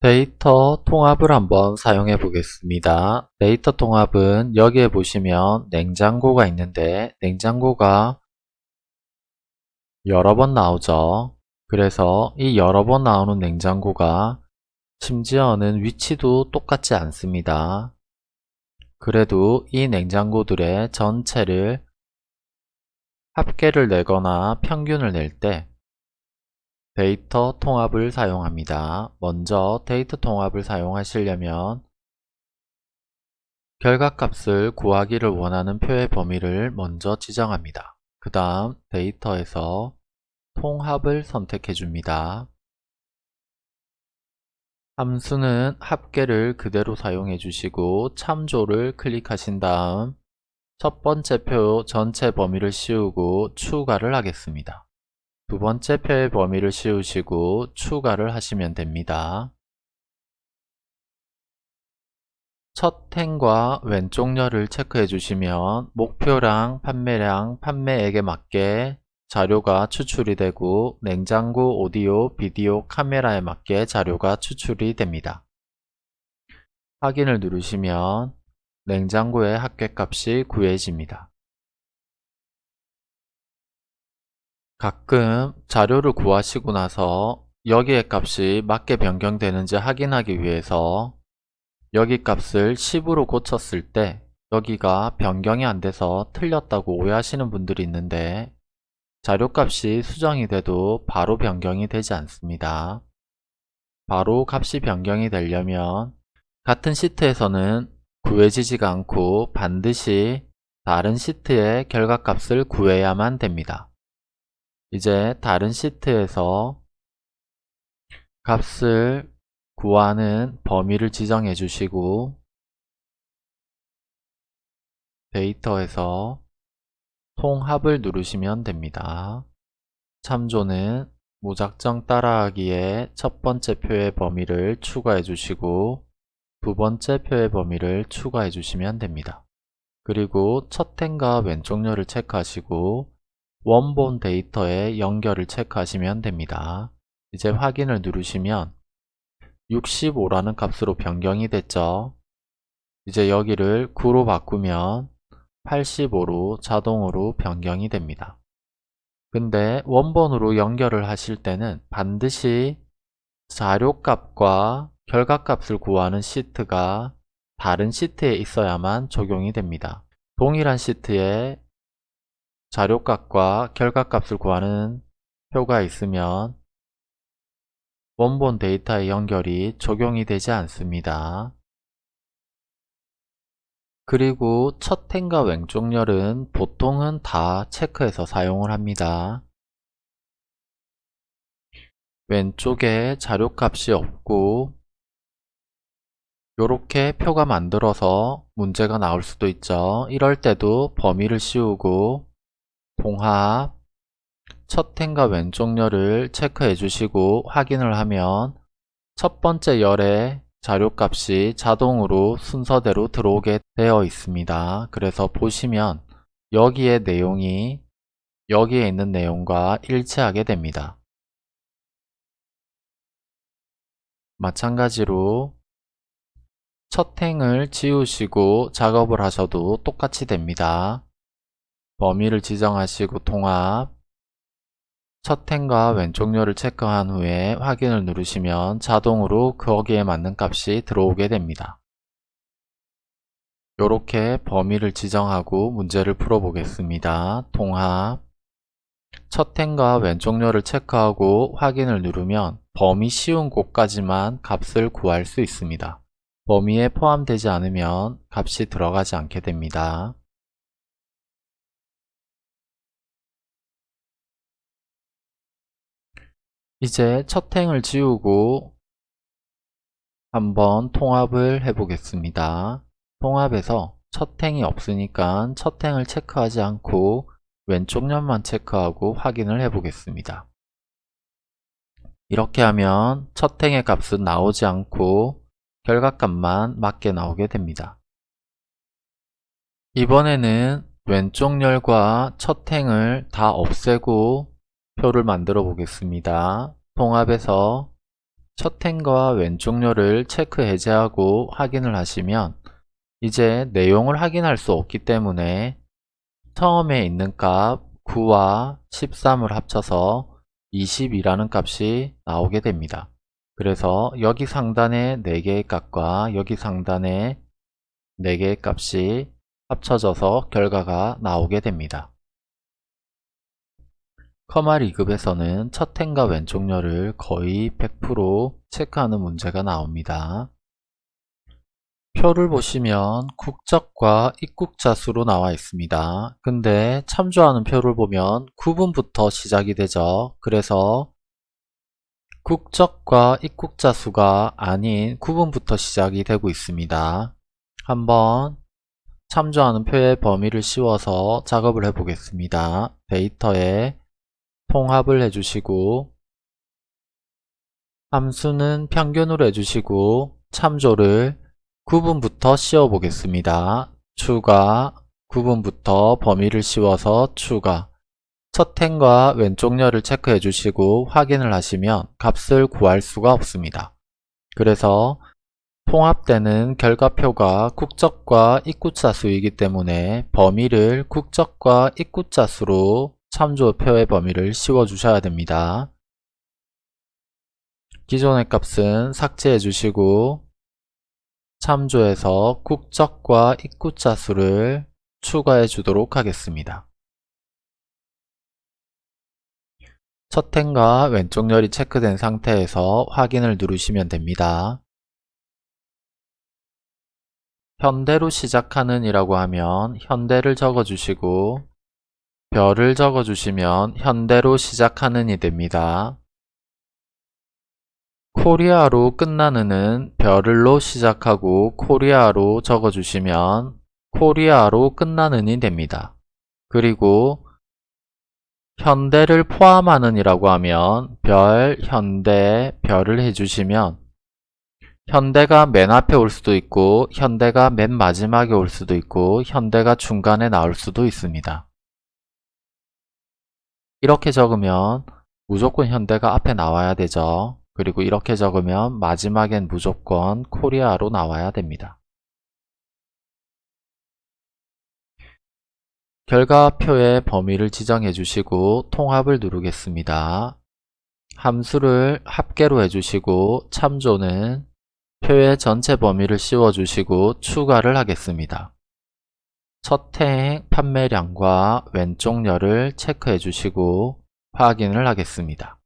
데이터 통합을 한번 사용해 보겠습니다. 데이터 통합은 여기에 보시면 냉장고가 있는데 냉장고가 여러 번 나오죠. 그래서 이 여러 번 나오는 냉장고가 심지어는 위치도 똑같지 않습니다. 그래도 이 냉장고들의 전체를 합계를 내거나 평균을 낼 때 데이터 통합을 사용합니다. 먼저 데이터 통합을 사용하시려면 결과값을 구하기를 원하는 표의 범위를 먼저 지정합니다. 그 다음 데이터에서 통합을 선택해 줍니다. 함수는 합계를 그대로 사용해 주시고 참조를 클릭하신 다음 첫 번째 표 전체 범위를 씌우고 추가를 하겠습니다. 두 번째 표의 범위를 씌우시고 추가를 하시면 됩니다. 첫 행과 왼쪽 열을 체크해 주시면 목표량, 판매량, 판매액에 맞게 자료가 추출이 되고 냉장고, 오디오, 비디오, 카메라에 맞게 자료가 추출이 됩니다. 확인을 누르시면 냉장고의 합계값이 구해집니다. 가끔 자료를 구하시고 나서 여기의 값이 맞게 변경되는지 확인하기 위해서 여기 값을 10으로 고쳤을 때 여기가 변경이 안 돼서 틀렸다고 오해하시는 분들이 있는데 자료값이 수정이 돼도 바로 변경이 되지 않습니다. 바로 값이 변경이 되려면 같은 시트에서는 구해지지가 않고 반드시 다른 시트의 결과값을 구해야만 됩니다. 이제 다른 시트에서 값을 구하는 범위를 지정해 주시고 데이터에서 통합을 누르시면 됩니다. 참조는 무작정 따라하기에 첫 번째 표의 범위를 추가해 주시고 두 번째 표의 범위를 추가해 주시면 됩니다. 그리고 첫 행과 왼쪽 열을 체크하시고 원본 데이터의 연결을 체크하시면 됩니다. 이제 확인을 누르시면 65라는 값으로 변경이 됐죠. 이제 여기를 9로 바꾸면 85로 자동으로 변경이 됩니다. 근데 원본으로 연결을 하실 때는 반드시 자료값과 결과값을 구하는 시트가 다른 시트에 있어야만 적용이 됩니다. 동일한 시트에 자료값과 결과값을 구하는 표가 있으면 원본 데이터의 연결이 적용이 되지 않습니다. 그리고 첫 행과 왼쪽 열은 보통은 다 체크해서 사용을 합니다. 왼쪽에 자료값이 없고 이렇게 표가 만들어서 문제가 나올 수도 있죠. 이럴 때도 범위를 씌우고 봉합 첫 행과 왼쪽 열을 체크해 주시고 확인을 하면 첫 번째 열의 자료값이 자동으로 순서대로 들어오게 되어 있습니다. 그래서 보시면 여기에 내용이 여기에 있는 내용과 일치하게 됩니다. 마찬가지로 첫 행을 지우시고 작업을 하셔도 똑같이 됩니다. 범위를 지정하시고 통합 첫 행과 왼쪽 열을 체크한 후에 확인을 누르시면 자동으로 거기에 맞는 값이 들어오게 됩니다. 이렇게 범위를 지정하고 문제를 풀어보겠습니다. 통합 첫 행과 왼쪽 열을 체크하고 확인을 누르면 범위 씌운 곳까지만 값을 구할 수 있습니다. 범위에 포함되지 않으면 값이 들어가지 않게 됩니다. 이제 첫 행을 지우고 한번 통합을 해 보겠습니다. 통합에서 첫 행이 없으니까 첫 행을 체크하지 않고 왼쪽 면만 체크하고 확인을 해 보겠습니다. 이렇게 하면 첫 행의 값은 나오지 않고 결과값만 맞게 나오게 됩니다. 이번에는 왼쪽 열과 첫 행을 다 없애고 표를 만들어 보겠습니다. 통합에서 첫 행과 왼쪽 렬을 체크 해제하고 확인을 하시면 이제 내용을 확인할 수 없기 때문에 처음에 있는 값 9와 13을 합쳐서 20이라는 값이 나오게 됩니다. 그래서 여기 상단에 4개의 값과 여기 상단에 4개의 값이 합쳐져서 결과가 나오게 됩니다. 커마 2급에서는 첫 행과 왼쪽 렬을 거의 100% 체크하는 문제가 나옵니다. 표를 보시면 국적과 입국자 수로 나와 있습니다. 근데 참조하는 표를 보면 구분부터 시작이 되죠. 그래서 국적과 입국자 수가 아닌 구분부터 시작이 되고 있습니다. 한번 참조하는 표의 범위를 씌워서 작업을 해 보겠습니다. 데이터에 통합을 해주시고 함수는 평균으로 해주시고 참조를 구분부터 씌워 보겠습니다. 추가 구분부터 범위를 씌워서 추가 첫 행과 왼쪽 렬을 체크해 주시고 확인을 하시면 값을 구할 수가 없습니다. 그래서 통합되는 결과표가 국적과 입구자 수이기 때문에 범위를 국적과 입구자 수로 참조표의 범위를 씌워 주셔야 됩니다. 기존의 값은 삭제해 주시고 참조해서 국적과 입구자 수를 추가해 주도록 하겠습니다. 첫 행과 왼쪽 열이 체크된 상태에서 확인을 누르시면 됩니다. 현대로 시작하는 이라고 하면 현대를 적어주시고 별을 적어주시면 현대로 시작하는 이 됩니다. 코리아로 끝나는 은 별을로 시작하고 코리아로 적어주시면 코리아로 끝나는 이 됩니다. 그리고 현대를 포함하는 이라고 하면 별, 현대, 별을 해주시면 현대가 맨 앞에 올 수도 있고 현대가 맨 마지막에 올 수도 있고 현대가 중간에 나올 수도 있습니다. 이렇게 적으면 무조건 현대가 앞에 나와야 되죠. 그리고 이렇게 적으면 마지막엔 무조건 코리아로 나와야 됩니다. 결과표의 범위를 지정해 주시고 통합을 누르겠습니다. 함수를 합계로 해주시고 참조는 표의 전체 범위를 씌워주시고 추가를 하겠습니다. 첫행 판매량과 왼쪽 열을 체크해 주시고 확인을 하겠습니다.